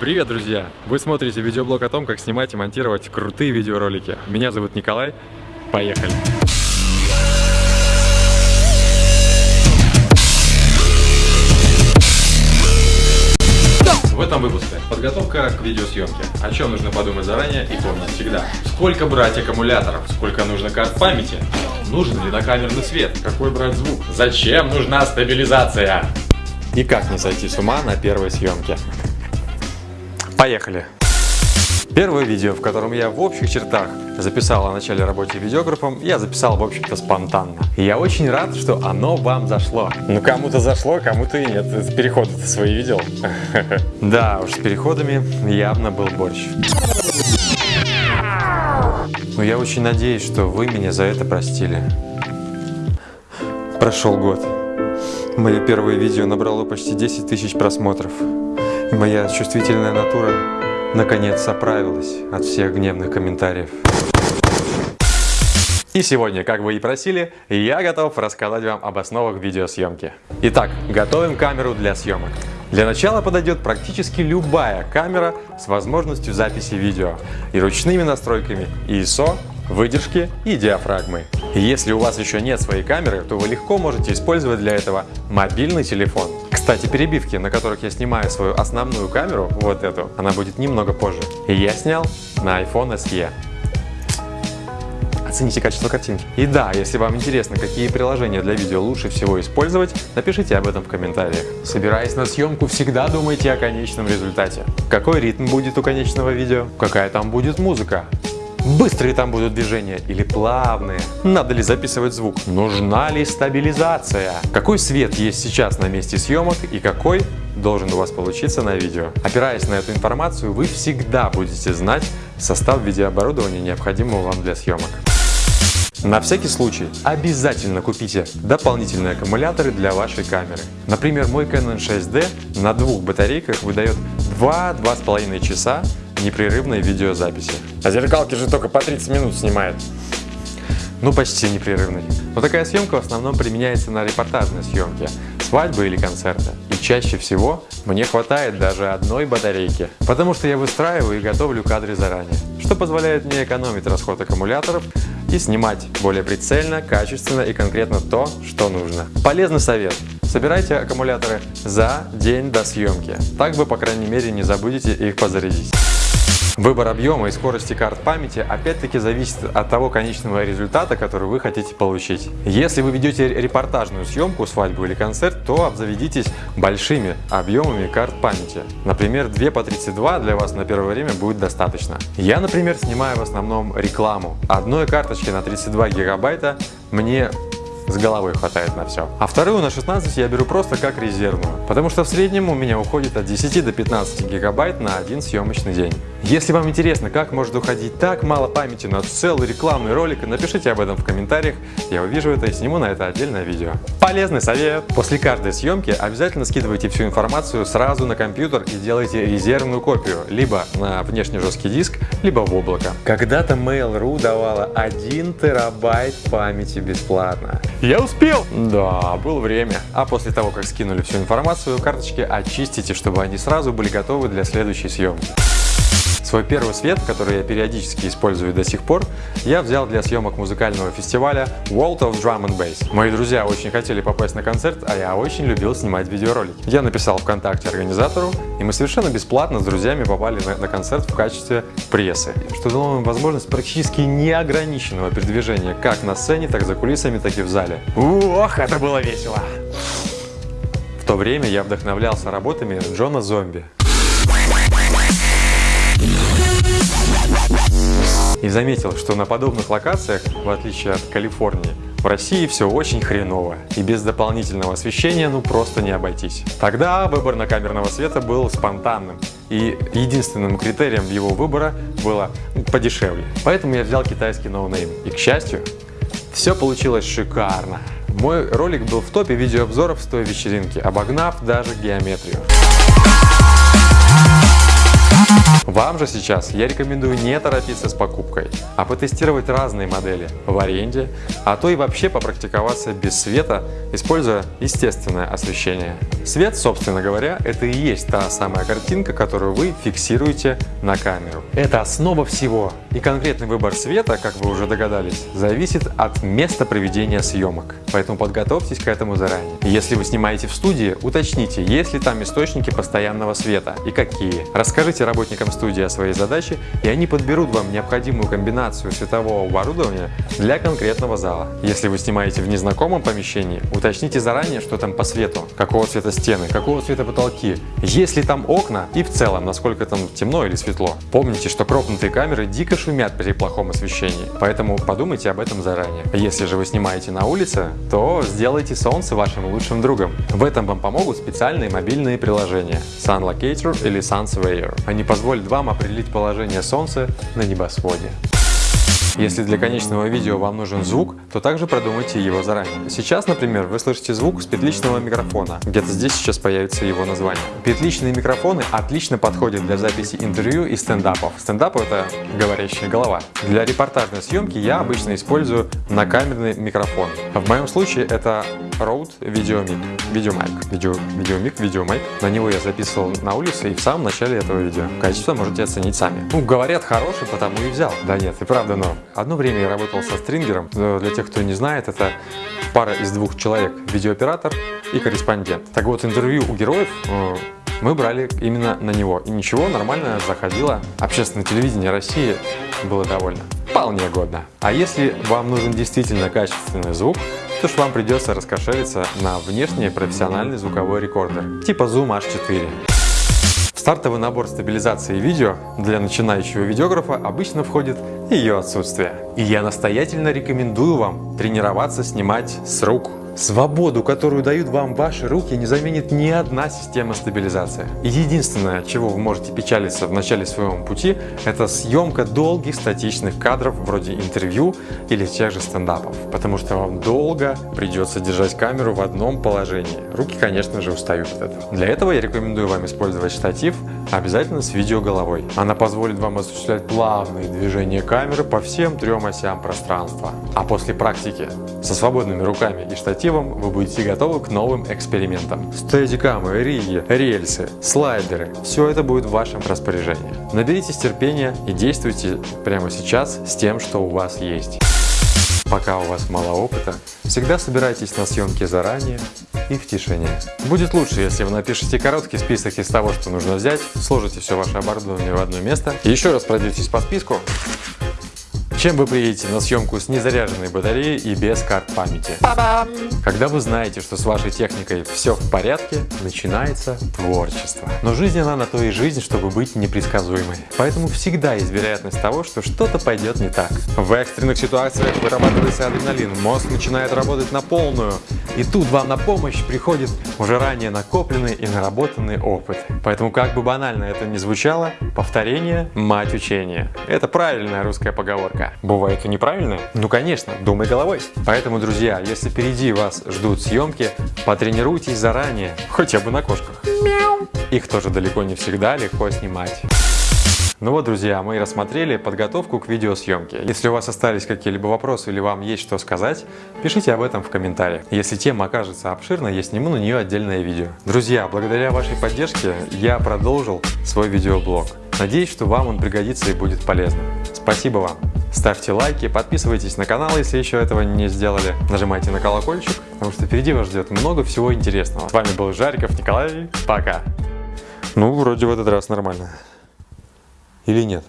Привет, друзья! Вы смотрите видеоблог о том, как снимать и монтировать крутые видеоролики. Меня зовут Николай. Поехали! В этом выпуске подготовка к видеосъемке. О чем нужно подумать заранее и помнить всегда. Сколько брать аккумуляторов, сколько нужно карт памяти, нужен ли накамерный свет, какой брать звук, зачем нужна стабилизация и как не сойти с ума на первой съемке. Поехали! Первое видео, в котором я в общих чертах записал о начале работы видеографом, я записал, в общем-то, спонтанно. И я очень рад, что оно вам зашло. Ну, кому-то зашло, кому-то и нет. Переходы ты свои видел? Да уж, с переходами явно был борщ. Но я очень надеюсь, что вы меня за это простили. Прошел год. Мое первое видео набрало почти 10 тысяч просмотров. Моя чувствительная натура наконец оправилась от всех гневных комментариев. И сегодня, как вы и просили, я готов рассказать вам об основах видеосъемки. Итак, готовим камеру для съемок. Для начала подойдет практически любая камера с возможностью записи видео и ручными настройками ISO, выдержки и диафрагмы. Если у вас еще нет своей камеры, то вы легко можете использовать для этого мобильный телефон. Кстати, перебивки, на которых я снимаю свою основную камеру, вот эту, она будет немного позже. Я снял на iPhone SE. Оцените качество картинки. И да, если вам интересно, какие приложения для видео лучше всего использовать, напишите об этом в комментариях. Собираясь на съемку, всегда думайте о конечном результате. Какой ритм будет у конечного видео? Какая там будет музыка? Быстрые там будут движения или плавные? Надо ли записывать звук? Нужна ли стабилизация? Какой свет есть сейчас на месте съемок и какой должен у вас получиться на видео? Опираясь на эту информацию, вы всегда будете знать состав видеооборудования, необходимого вам для съемок. На всякий случай обязательно купите дополнительные аккумуляторы для вашей камеры. Например, мой Canon 6D на двух батарейках выдает 2-2,5 часа непрерывной видеозаписи. А зеркалки же только по 30 минут снимает. Ну, почти непрерывной. Но такая съемка в основном применяется на репортажной съемке, свадьбы или концерты. И чаще всего мне хватает даже одной батарейки, потому что я выстраиваю и готовлю кадры заранее, что позволяет мне экономить расход аккумуляторов и снимать более прицельно, качественно и конкретно то, что нужно. Полезный совет. Собирайте аккумуляторы за день до съемки. Так вы, по крайней мере, не забудете их позарядить. Выбор объема и скорости карт памяти опять-таки зависит от того конечного результата, который вы хотите получить. Если вы ведете репортажную съемку, свадьбу или концерт, то обзаведитесь большими объемами карт памяти. Например, 2 по 32 для вас на первое время будет достаточно. Я, например, снимаю в основном рекламу. Одной карточки на 32 гигабайта мне с головой хватает на все. А вторую на 16 я беру просто как резервную, потому что в среднем у меня уходит от 10 до 15 гигабайт на один съемочный день. Если вам интересно, как может уходить так мало памяти на целый рекламный ролик, напишите об этом в комментариях, я увижу это и сниму на это отдельное видео. Полезный совет! После каждой съемки обязательно скидывайте всю информацию сразу на компьютер и делайте резервную копию, либо на внешний жесткий диск, либо в облако. Когда-то Mail.ru давала 1 терабайт памяти бесплатно. Я успел! Да, было время. А после того, как скинули всю информацию, карточки очистите, чтобы они сразу были готовы для следующей съемки. Свой первый свет, который я периодически использую до сих пор, я взял для съемок музыкального фестиваля World of Drum and Bass. Мои друзья очень хотели попасть на концерт, а я очень любил снимать видеоролики. Я написал ВКонтакте организатору, и мы совершенно бесплатно с друзьями попали на, на концерт в качестве прессы, что дало нам возможность практически неограниченного передвижения как на сцене, так за кулисами, так и в зале. Ох, это было весело! В то время я вдохновлялся работами Джона Зомби. И заметил, что на подобных локациях, в отличие от Калифорнии, в России все очень хреново, и без дополнительного освещения ну просто не обойтись. Тогда выбор накамерного света был спонтанным, и единственным критерием его выбора было подешевле. Поэтому я взял китайский no-name, и к счастью, все получилось шикарно. Мой ролик был в топе видеообзоров с той вечеринки, обогнав даже геометрию. Вам же сейчас я рекомендую не торопиться с покупкой, а потестировать разные модели в аренде, а то и вообще попрактиковаться без света, используя естественное освещение. Свет, собственно говоря, это и есть та самая картинка, которую вы фиксируете на камеру. Это основа всего. И конкретный выбор света, как вы уже догадались, зависит от места проведения съемок. Поэтому подготовьтесь к этому заранее. Если вы снимаете в студии, уточните, есть ли там источники постоянного света и какие. Расскажите работникам студии о своей задаче, и они подберут вам необходимую комбинацию светового оборудования для конкретного зала. Если вы снимаете в незнакомом помещении, уточните заранее, что там по свету, какого цвета стены, какого цвета потолки, есть ли там окна и в целом, насколько там темно или светло. Помните, что кропнутые камеры дико шумят при плохом освещении, поэтому подумайте об этом заранее. Если же вы снимаете на улице, то сделайте солнце вашим лучшим другом. В этом вам помогут специальные мобильные приложения Sun Locator или Sun Surveyor. Они позволят вам определить положение солнца на небосводе. Если для конечного видео вам нужен звук, то также продумайте его заранее. Сейчас, например, вы слышите звук с петличного микрофона. Где-то здесь сейчас появится его название. Петличные микрофоны отлично подходят для записи интервью и стендапов. Стендап — это говорящая голова. Для репортажной съемки я обычно использую накамерный микрофон. В моем случае это Rode Videomic. Videomic. Видео, Videomic, Videomic. На него я записывал на улице и в самом начале этого видео. Качество можете оценить сами. Ну, говорят, хороший, потому и взял. Да нет, и правда, но Одно время я работал со стрингером. Для тех, кто не знает, это пара из двух человек. Видеооператор и корреспондент. Так вот, интервью у героев э, мы брали именно на него. И ничего, нормально заходило. Общественное телевидение России было довольно вполне годно. А если вам нужен действительно качественный звук, то ж вам придется раскошелиться на внешний профессиональный звуковой рекордер, типа Zoom H4. Стартовый набор стабилизации видео для начинающего видеографа обычно входит ее отсутствие. И я настоятельно рекомендую вам тренироваться снимать с рук. Свободу, которую дают вам ваши руки, не заменит ни одна система стабилизации. Единственное, чего вы можете печалиться в начале своего пути, это съемка долгих статичных кадров вроде интервью или тех же стендапов, потому что вам долго придется держать камеру в одном положении. Руки, конечно же, устают от этого. Для этого я рекомендую вам использовать штатив обязательно с видеоголовой. Она позволит вам осуществлять плавные движения камеры по всем трем осям пространства. А после практики со свободными руками и штативом вы будете готовы к новым экспериментам. Стедикамы, риги, рельсы, слайдеры – все это будет в вашем распоряжении. Наберитесь терпения и действуйте прямо сейчас с тем, что у вас есть. Пока у вас мало опыта, всегда собирайтесь на съемки заранее и в тишине. Будет лучше, если вы напишите короткий список из того, что нужно взять, сложите все ваше оборудование в одно место и еще раз пройдетесь по списку чем вы приедете на съемку с незаряженной батареей и без карт памяти? Когда вы знаете, что с вашей техникой все в порядке, начинается творчество. Но жизнь она на то и жизнь, чтобы быть непредсказуемой. Поэтому всегда есть вероятность того, что что-то пойдет не так. В экстренных ситуациях вырабатывается адреналин, мозг начинает работать на полную. И тут вам на помощь приходит уже ранее накопленный и наработанный опыт. Поэтому как бы банально это ни звучало, повторение – мать учения. Это правильная русская поговорка. Бывает и неправильно? Ну конечно, думай головой. Поэтому, друзья, если впереди вас ждут съемки, потренируйтесь заранее, хотя бы на кошках. Мяу. Их тоже далеко не всегда легко снимать. Ну вот, друзья, мы рассмотрели подготовку к видеосъемке. Если у вас остались какие-либо вопросы или вам есть что сказать, пишите об этом в комментариях. Если тема окажется обширной, я сниму на нее отдельное видео. Друзья, благодаря вашей поддержке я продолжил свой видеоблог. Надеюсь, что вам он пригодится и будет полезным. Спасибо вам! Ставьте лайки, подписывайтесь на канал, если еще этого не сделали. Нажимайте на колокольчик, потому что впереди вас ждет много всего интересного. С вами был Жариков Николай. Пока. Ну, вроде в этот раз нормально. Или нет?